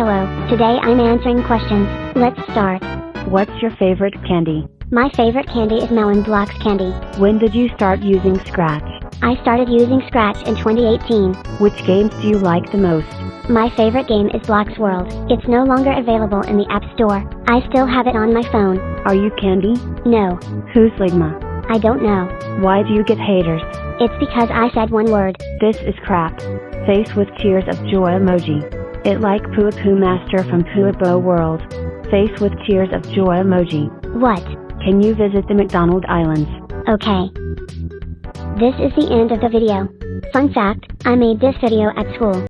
Hello, today I'm answering questions. Let's start. What's your favorite candy? My favorite candy is Melon Blocks candy. When did you start using Scratch? I started using Scratch in 2018. Which games do you like the most? My favorite game is Blocks World. It's no longer available in the App Store. I still have it on my phone. Are you Candy? No, Who's Ligma? I don't know. Why do you get haters? It's because I said one word. This is crap. Face with tears of joy emoji. It like Pua Poo Master from Puabo World. Face with tears of joy emoji. What? Can you visit the McDonald Islands? Okay. This is the end of the video. Fun fact, I made this video at school.